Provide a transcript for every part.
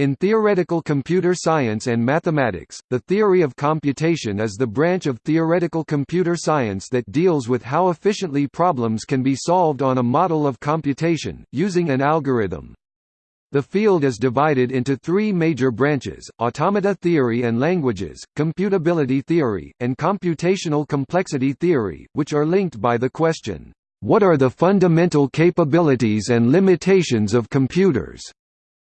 In theoretical computer science and mathematics, the theory of computation is the branch of theoretical computer science that deals with how efficiently problems can be solved on a model of computation, using an algorithm. The field is divided into three major branches, automata theory and languages, computability theory, and computational complexity theory, which are linked by the question, "'What are the fundamental capabilities and limitations of computers?'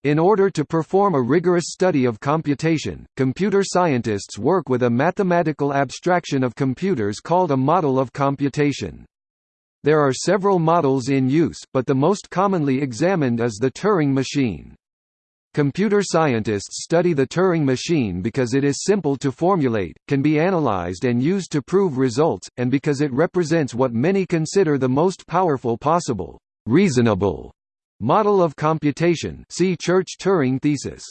In order to perform a rigorous study of computation, computer scientists work with a mathematical abstraction of computers called a model of computation. There are several models in use, but the most commonly examined is the Turing machine. Computer scientists study the Turing machine because it is simple to formulate, can be analyzed and used to prove results, and because it represents what many consider the most powerful possible, reasonable model of computation see Church-Turing thesis.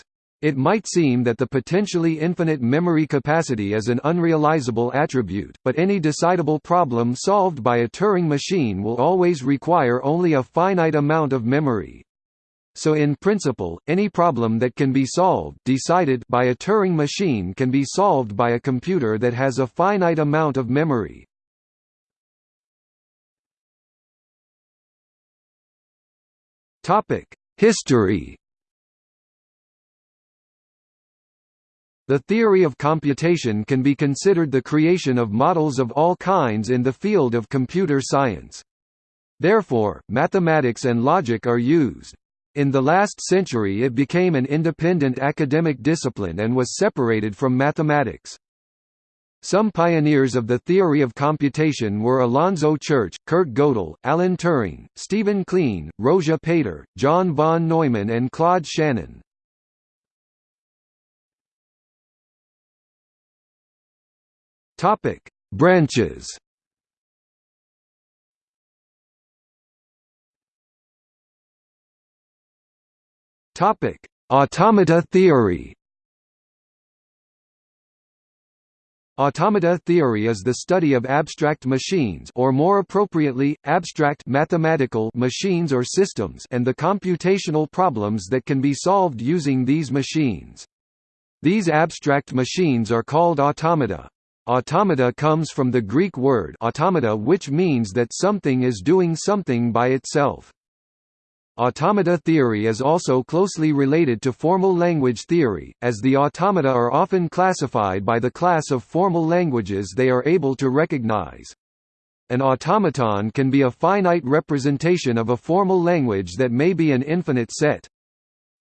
It might seem that the potentially infinite memory capacity is an unrealizable attribute, but any decidable problem solved by a Turing machine will always require only a finite amount of memory. So in principle, any problem that can be solved decided by a Turing machine can be solved by a computer that has a finite amount of memory. History The theory of computation can be considered the creation of models of all kinds in the field of computer science. Therefore, mathematics and logic are used. In the last century it became an independent academic discipline and was separated from mathematics. Some pioneers of the theory of computation were Alonzo Church, Kurt Gödel, Alan Turing, Stephen Kleene, Rózsa Péter, John von Neumann and Claude Shannon. Topic: Branches. Topic: Automata theory. Automata theory is the study of abstract machines or more appropriately, abstract mathematical machines or systems and the computational problems that can be solved using these machines. These abstract machines are called automata. Automata comes from the Greek word automata which means that something is doing something by itself. Automata theory is also closely related to formal language theory, as the automata are often classified by the class of formal languages they are able to recognize. An automaton can be a finite representation of a formal language that may be an infinite set.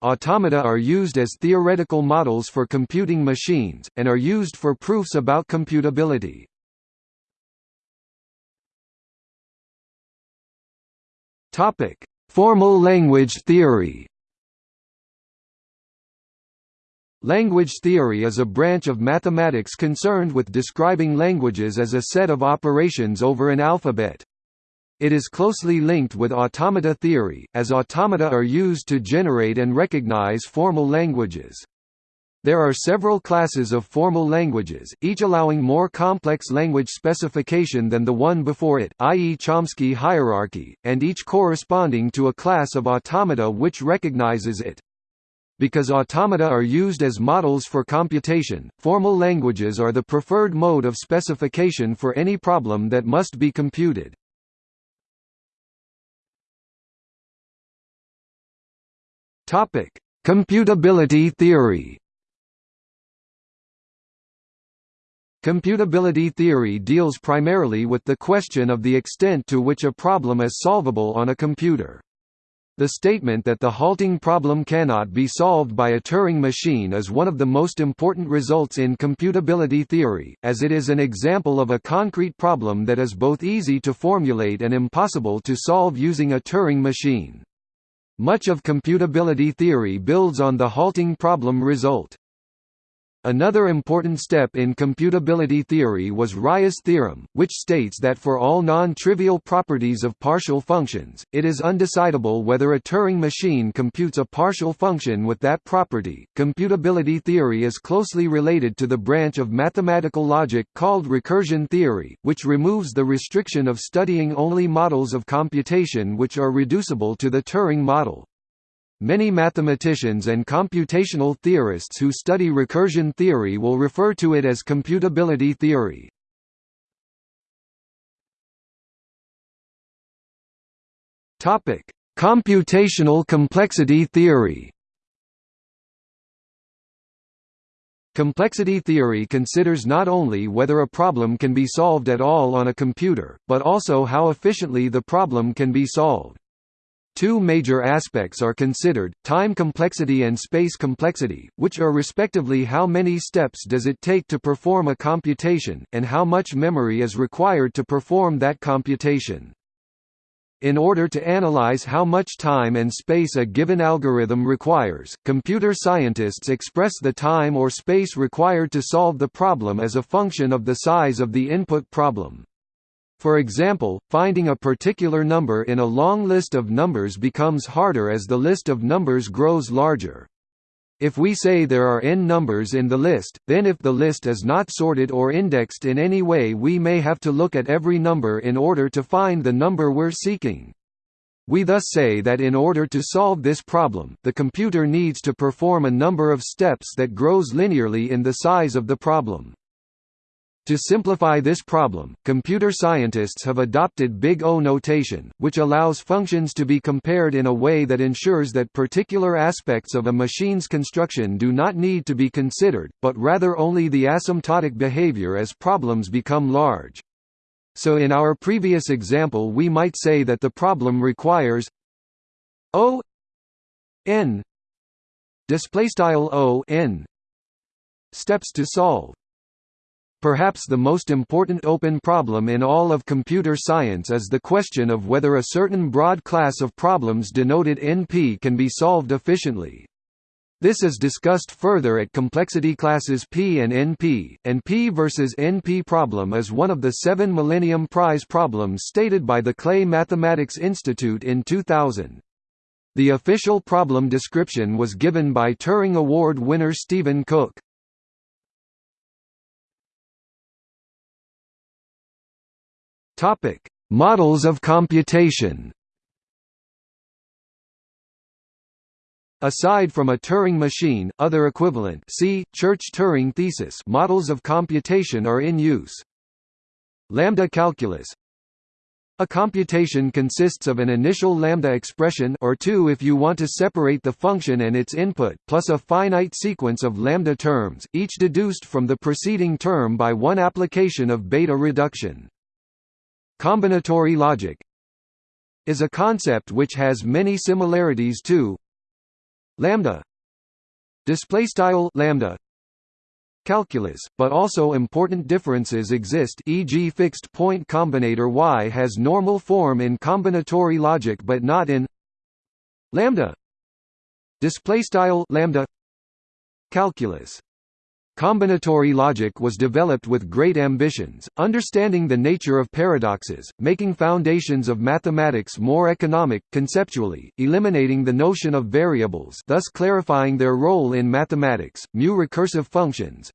Automata are used as theoretical models for computing machines, and are used for proofs about computability. Formal language theory Language theory is a branch of mathematics concerned with describing languages as a set of operations over an alphabet. It is closely linked with automata theory, as automata are used to generate and recognize formal languages. There are several classes of formal languages, each allowing more complex language specification than the one before it i.e. Chomsky hierarchy, and each corresponding to a class of automata which recognizes it. Because automata are used as models for computation, formal languages are the preferred mode of specification for any problem that must be computed. Computability theory. Computability theory deals primarily with the question of the extent to which a problem is solvable on a computer. The statement that the halting problem cannot be solved by a Turing machine is one of the most important results in computability theory, as it is an example of a concrete problem that is both easy to formulate and impossible to solve using a Turing machine. Much of computability theory builds on the halting problem result. Another important step in computability theory was Rice's theorem, which states that for all non-trivial properties of partial functions, it is undecidable whether a Turing machine computes a partial function with that property. Computability theory is closely related to the branch of mathematical logic called recursion theory, which removes the restriction of studying only models of computation which are reducible to the Turing model. Many mathematicians and computational theorists who study recursion theory will refer to it as computability theory. Topic: Computational complexity theory. Complexity theory considers not only whether a problem can be solved at all on a computer, but also how efficiently the problem can be solved. Two major aspects are considered, time complexity and space complexity, which are respectively how many steps does it take to perform a computation, and how much memory is required to perform that computation. In order to analyze how much time and space a given algorithm requires, computer scientists express the time or space required to solve the problem as a function of the size of the input problem. For example, finding a particular number in a long list of numbers becomes harder as the list of numbers grows larger. If we say there are n numbers in the list, then if the list is not sorted or indexed in any way we may have to look at every number in order to find the number we're seeking. We thus say that in order to solve this problem, the computer needs to perform a number of steps that grows linearly in the size of the problem. To simplify this problem, computer scientists have adopted Big O notation, which allows functions to be compared in a way that ensures that particular aspects of a machine's construction do not need to be considered, but rather only the asymptotic behavior as problems become large. So in our previous example we might say that the problem requires O n displaystyle O n steps to solve Perhaps the most important open problem in all of computer science is the question of whether a certain broad class of problems denoted NP can be solved efficiently. This is discussed further at complexity classes P and NP, and P versus NP problem is one of the seven Millennium Prize problems stated by the Clay Mathematics Institute in 2000. The official problem description was given by Turing Award winner Stephen Cook. Topic: Models of computation. Aside from a Turing machine, other equivalent see Church-Turing thesis models of computation are in use. Lambda calculus A computation consists of an initial lambda expression or two if you want to separate the function and its input, plus a finite sequence of lambda terms, each deduced from the preceding term by one application of beta reduction. Combinatory logic is a concept which has many similarities to lambda display style lambda calculus, but also important differences exist e.g. fixed point combinator Y has normal form in combinatory logic but not in lambda display style lambda calculus Combinatory logic was developed with great ambitions, understanding the nature of paradoxes, making foundations of mathematics more economic, conceptually, eliminating the notion of variables thus clarifying their role in mathematics, mu recursive functions,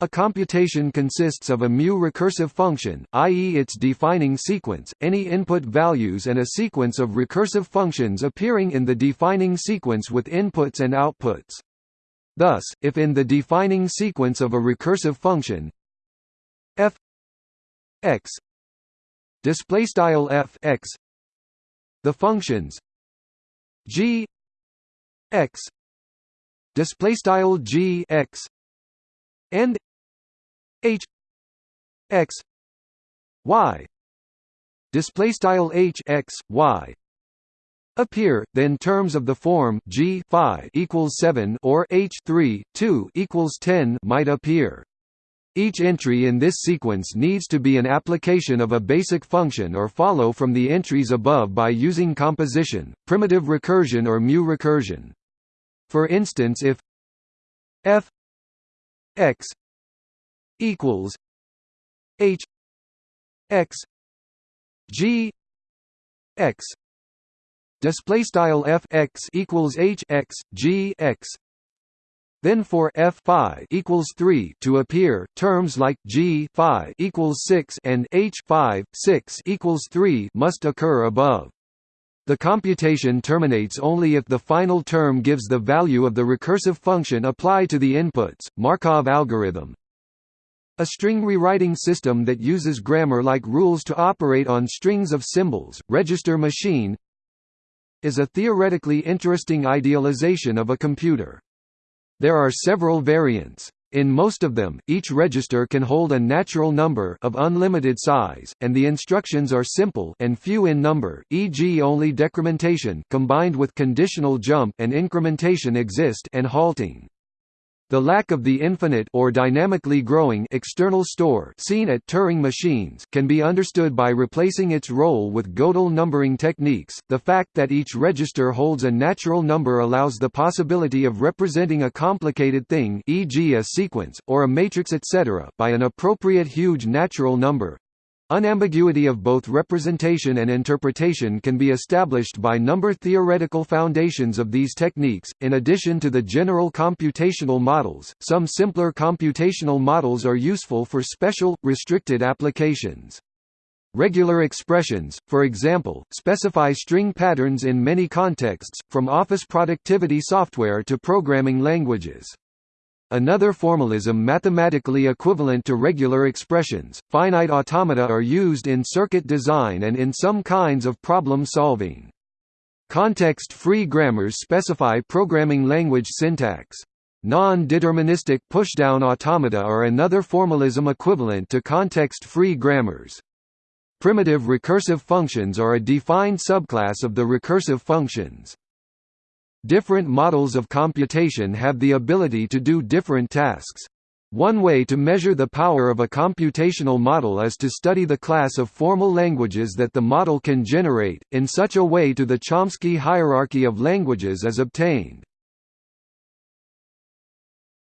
a computation consists of a mu recursive function, i.e. its defining sequence, any input values and a sequence of recursive functions appearing in the defining sequence with inputs and outputs. Thus, if in the defining sequence of a recursive function f x f x the functions g x g x and h x y display style h x y appear, then terms of the form g phi equals 7 or h 3 2 equals 10 might appear. Each entry in this sequence needs to be an application of a basic function or follow from the entries above by using composition, primitive recursion or mu recursion. For instance if f x equals h x g x display style f x equals h x g x then for f phi equals 3 to appear, terms like g phi equals 6 and h 5 6 equals 3 must occur above. The computation terminates only if the final term gives the value of the recursive function applied to the inputs. Markov algorithm. A string rewriting system that uses grammar-like rules to operate on strings of symbols, register machine, is a theoretically interesting idealization of a computer. There are several variants. In most of them, each register can hold a natural number of unlimited size, and the instructions are simple and few in number, e.g. only decrementation combined with conditional jump and incrementation exist and halting. The lack of the infinite or dynamically growing external store seen at Turing machines can be understood by replacing its role with Gödel numbering techniques. The fact that each register holds a natural number allows the possibility of representing a complicated thing, e.g. a sequence or a matrix etc., by an appropriate huge natural number. Unambiguity of both representation and interpretation can be established by number theoretical foundations of these techniques. In addition to the general computational models, some simpler computational models are useful for special, restricted applications. Regular expressions, for example, specify string patterns in many contexts, from office productivity software to programming languages. Another formalism mathematically equivalent to regular expressions, finite automata are used in circuit design and in some kinds of problem solving. Context-free grammars specify programming language syntax. Non-deterministic pushdown automata are another formalism equivalent to context-free grammars. Primitive recursive functions are a defined subclass of the recursive functions. Different models of computation have the ability to do different tasks. One way to measure the power of a computational model is to study the class of formal languages that the model can generate, in such a way to the Chomsky hierarchy of languages is obtained.